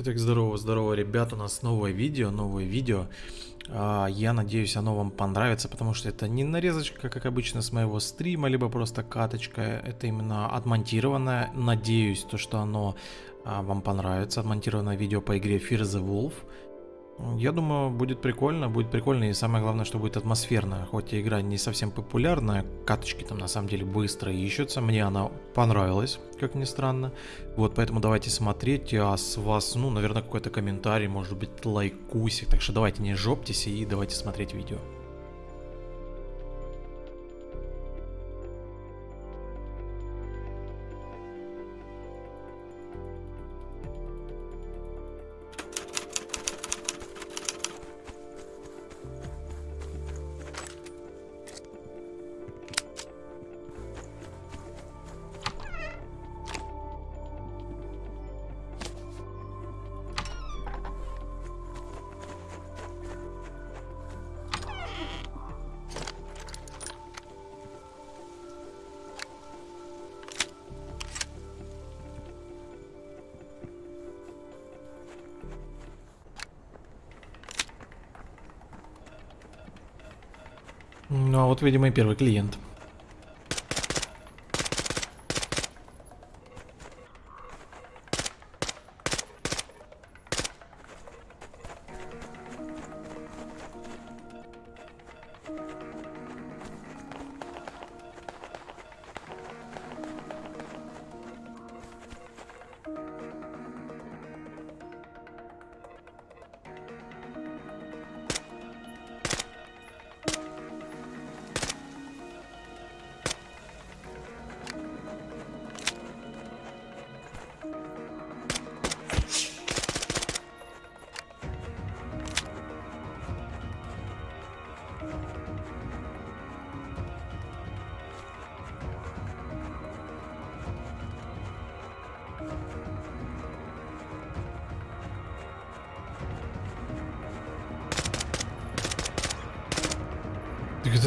Итак, здорово, здорово, ребят, у нас новое видео, новое видео. А, Я надеюсь, оно вам понравится, потому что это не нарезочка, как обычно, с моего стрима, либо просто каточка. Это именно отмонтированное. Надеюсь, то, что оно а, вам понравится. Отмонтированное видео по игре Fear the Wolf. Я думаю, будет прикольно, будет прикольно и самое главное, что будет атмосферно. Хоть и игра не совсем популярная, каточки там на самом деле быстро ищутся, мне она понравилась, как ни странно. Вот, поэтому давайте смотреть, а с вас, ну, наверное, какой-то комментарий, может быть, лайкусик. Так что давайте не жоптесь и давайте смотреть видео. Ну, а вот, видимо, и первый клиент.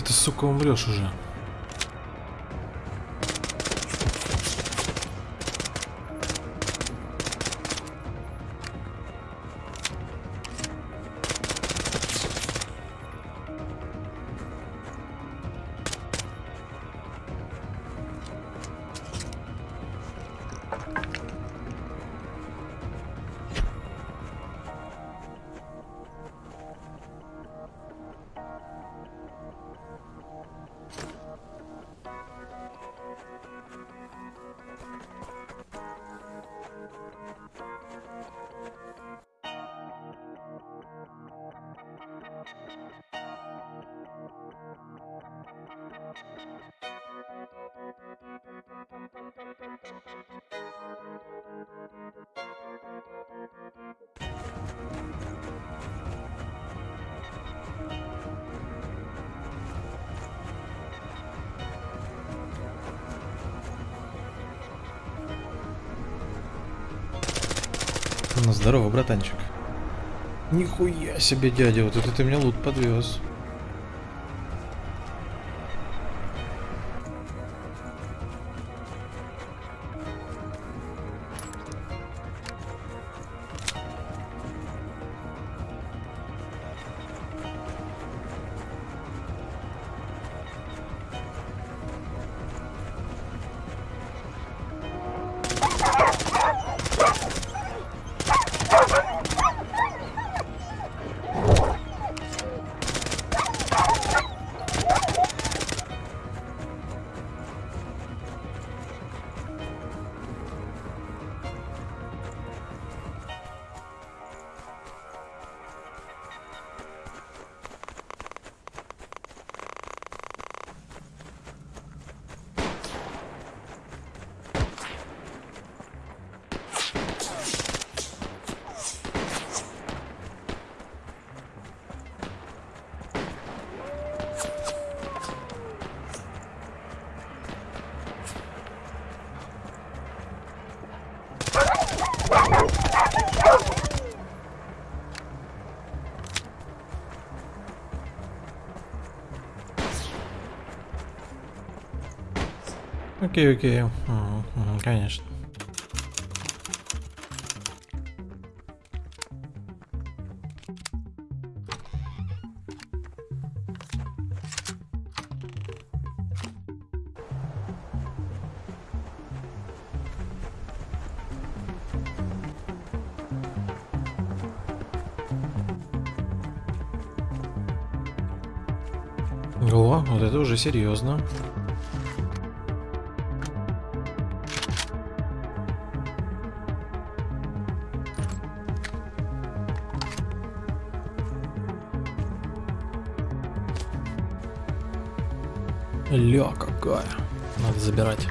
Ты сука, умрешь уже? Ну, здорово, братанчик. Нихуя себе, дядя, вот это ты мне лут подвез. Окей, окей. Конечно. О, вот это уже серьезно. Ля какая. Надо забирать.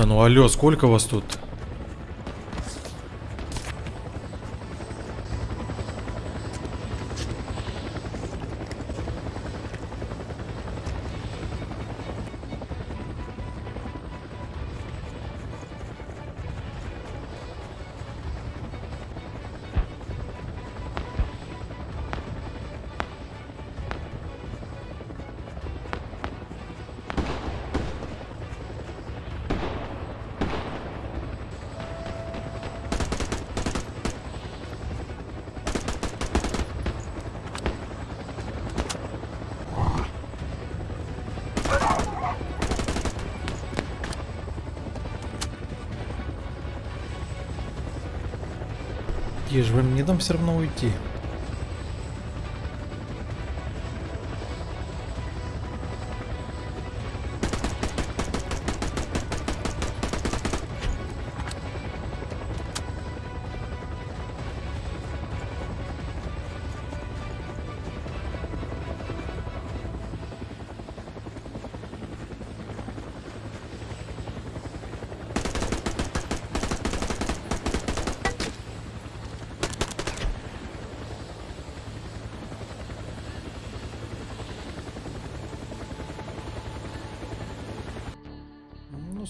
Да ну алло, сколько вас тут? Где же вы мне дам все равно уйти?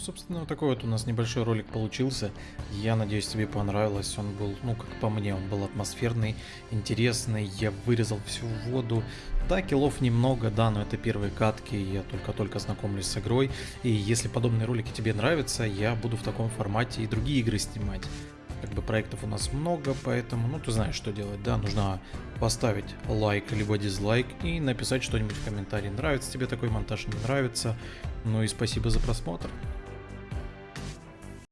Собственно, вот такой вот у нас небольшой ролик получился. Я надеюсь, тебе понравилось. Он был, ну, как по мне, он был атмосферный, интересный. Я вырезал всю воду. Да, киллов немного, да, но это первые катки. Я только-только знакомлюсь с игрой. И если подобные ролики тебе нравятся, я буду в таком формате и другие игры снимать. Как бы проектов у нас много, поэтому, ну, ты знаешь, что делать, да, нужно поставить лайк либо дизлайк и написать что-нибудь в комментарии, нравится тебе такой монтаж, не нравится. Ну и спасибо за просмотр.